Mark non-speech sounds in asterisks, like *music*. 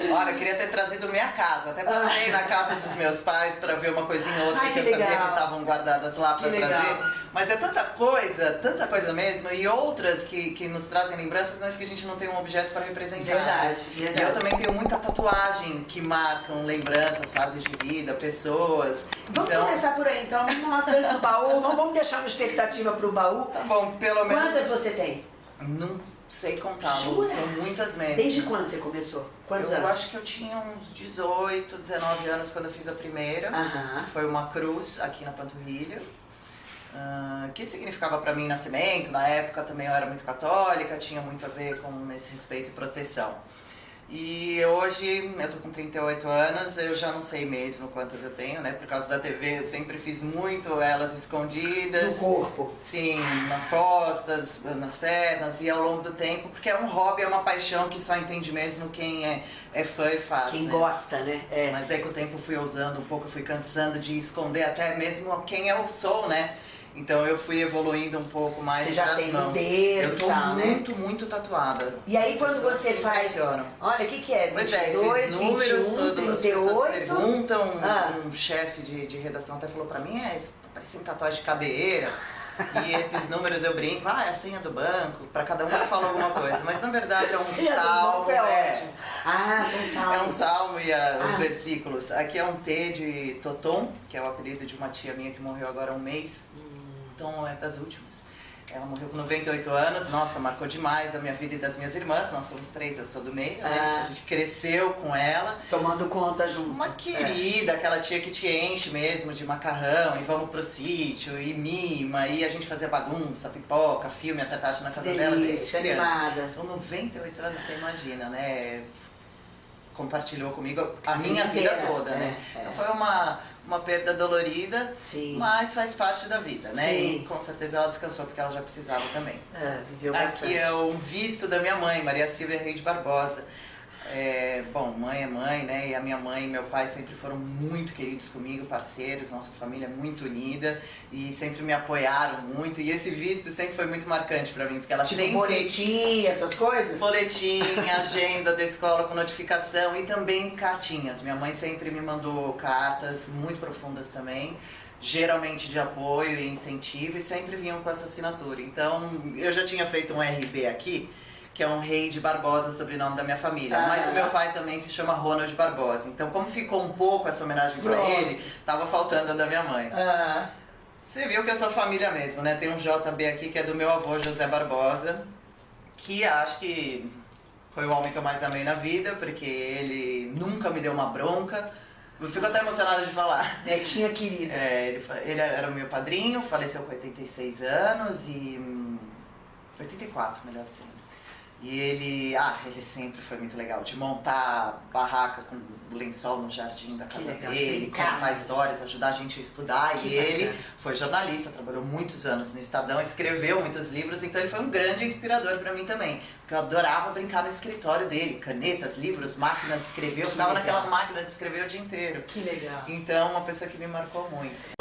Olha, eu queria ter trazido minha casa. Até passei na casa dos meus pais para ver uma coisinha ou outra Ai, que, que eu sabia que estavam guardadas lá para Que trazer. legal. Mas é tanta coisa, tanta coisa mesmo, e outras que, que nos trazem lembranças, mas que a gente não tem um objeto para representar. Verdade, E verdade. eu também tenho muita tatuagem que marcam lembranças, fases de vida, pessoas. Vamos então, começar por aí, então. Vamos mostrar antes do baú. Vamos, deixar uma expectativa pro baú. tá bom, pelo menos. Quantas você tem? Não sei contar, Jura? são muitas mesmo. Desde quando você começou? Quantos eu anos? acho que eu tinha uns 18, 19 anos quando eu fiz a primeira. Aham. Foi uma cruz aqui na panturrilha. ah, que significava para mim nascimento, na época também eu era muito católica, tinha muito a ver com esse respeito e proteção. E hoje, eu tô com 38 anos, eu já não sei mesmo quantas eu tenho, né? Por causa da TV, eu sempre fiz muito elas escondidas. No corpo. Sim, nas costas, nas pernas e ao longo do tempo, porque é um hobby, é uma paixão que só entende mesmo quem é, é fã e faz. Quem né? gosta, né? É. Mas daí com o tempo fui usando um pouco, fui cansando de esconder até mesmo quem eu sou, né? Então eu fui evoluindo um pouco mais Você já tem os mãos. dedos Eu tô tal, né? muito, muito tatuada. E aí quando você faz. Olha, o que, que é? Pois é, 22, esses números 21, todos, as pessoas 38. perguntam, Ah. um chefe de, de redação até falou pra mim, é, isso tá parecendo tatuagem de cadeira. E esses números eu brinco, ah, é a senha do banco, pra cada um eu falo alguma coisa. Mas na verdade é um *laughs* salmo, é ótimo. Ah, são salmos. é um salmo e a- os Ah. versículos. Aqui é um T de Totom, que é o apelido de uma tia minha que morreu agora há um mês. Tom é das últimas. Ela morreu com 98 anos, nossa, marcou demais a minha vida e das minhas irmãs. Nós somos três, eu sou do meio, né? Ah. A gente cresceu com ela. Tomando conta junto. Uma querida, aquela tia que te enche mesmo de macarrão e vamos pro sítio e mima e a gente fazia bagunça, pipoca, filme, até tarde na casa dela desde Delícia, animada. Então, 98 anos, você imagina, né? Compartilhou comigo a minha vida vida inteira, toda, né? é, é. Então foi uma, uma perda dolorida, Sim. mas faz parte da vida, né? Sim. E com certeza ela descansou porque ela já precisava também. Ah, viveu bastante. Aqui é um visto da minha mãe, Maria Silvia Reis Barbosa. É, bom, mãe é mãe, né? E a minha mãe e meu pai sempre foram muito queridos comigo, parceiros, nossa família é muito unida e sempre me apoiaram muito. E esse visto sempre foi muito marcante pra mim, porque ela Tipo sempre boletim, essas coisas? boletim, *laughs* agenda da escola com notificação e também cartinhas. Minha mãe sempre me mandou cartas muito profundas também, geralmente de apoio e incentivo e sempre vinham com essa assinatura. Então, eu já tinha feito um RB aqui, que é um rei de Barbosa, o sobrenome da minha família. Ah. Mas o meu pai também se chama Ronald Barbosa. Então, como ficou um pouco essa homenagem pra Pronto. ele, tava faltando a da minha mãe. Ah, Você viu que eu sou família mesmo, né? Tem um JB aqui que é do meu avô José Barbosa, que acho que foi o homem que eu mais amei na vida, porque ele nunca me deu uma bronca. Eu fico até emocionada de falar. netinha querida. É, ele, ele era o meu padrinho, faleceu com 86 anos e. hum, 84, melhor dizendo. E ele, ah, ele sempre foi muito legal, de montar barraca com lençol no jardim da casa legal, dele, contar mesmo. histórias, ajudar a gente a estudar. Que e ele bacana. foi jornalista, trabalhou muitos anos no Estadão, escreveu muitos livros, então ele foi um grande inspirador pra mim também. Porque eu adorava brincar no escritório dele, canetas, livros, máquina de escrever, eu ficava naquela máquina de escrever o dia inteiro. Que legal. Então, uma pessoa que me marcou muito.